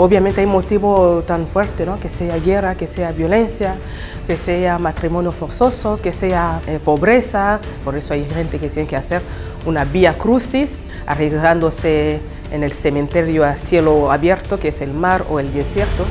obviamente hay motivo tan fuerte, ¿no? que sea guerra, que sea violencia, que sea matrimonio forzoso, que sea eh, pobreza. Por eso hay gente que tiene que hacer una vía crucis, arriesgándose en el cementerio a cielo abierto, que es el mar o el desierto.